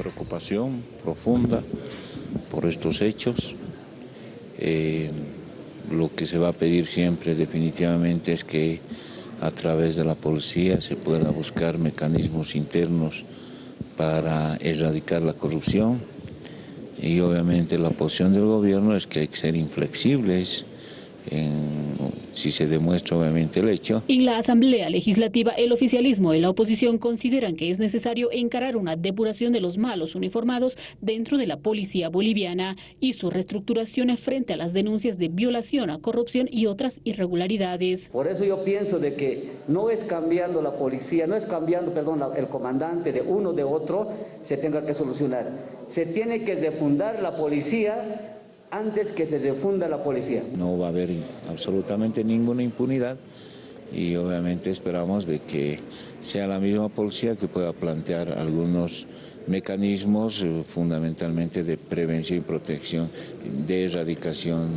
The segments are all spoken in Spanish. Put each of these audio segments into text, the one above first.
preocupación profunda por estos hechos. Eh, lo que se va a pedir siempre definitivamente es que a través de la policía se pueda buscar mecanismos internos para erradicar la corrupción y obviamente la posición del gobierno es que hay que ser inflexibles si se demuestra obviamente el hecho. En la Asamblea Legislativa, el oficialismo y la oposición consideran que es necesario encarar una depuración de los malos uniformados dentro de la policía boliviana y su reestructuración frente a las denuncias de violación a corrupción y otras irregularidades. Por eso yo pienso de que no es cambiando la policía, no es cambiando, perdón, el comandante de uno de otro, se tenga que solucionar. Se tiene que refundar la policía antes que se refunda la policía. No va a haber absolutamente ninguna impunidad y obviamente esperamos de que sea la misma policía que pueda plantear algunos mecanismos eh, fundamentalmente de prevención y protección, de erradicación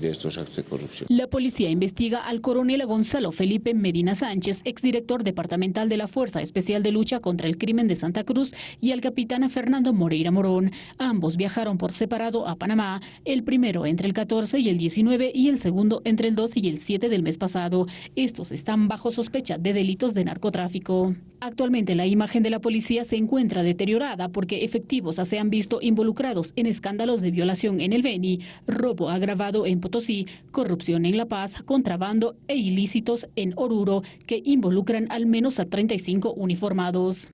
de estos actos de corrupción. La policía investiga al coronel Gonzalo Felipe Medina Sánchez, exdirector departamental de la Fuerza Especial de Lucha contra el Crimen de Santa Cruz, y al capitán Fernando Moreira Morón. Ambos viajaron por separado a Panamá, el primero entre el 14 y el 19 y el segundo entre el 12 y el 7 del mes pasado. Estos están bajo sospecha de delitos de narcotráfico. Actualmente la imagen de la policía se encuentra deteriorada porque efectivos se han visto involucrados en escándalos de violación en el Beni, robo agravado en Potosí, corrupción en La Paz, contrabando e ilícitos en Oruro que involucran al menos a 35 uniformados.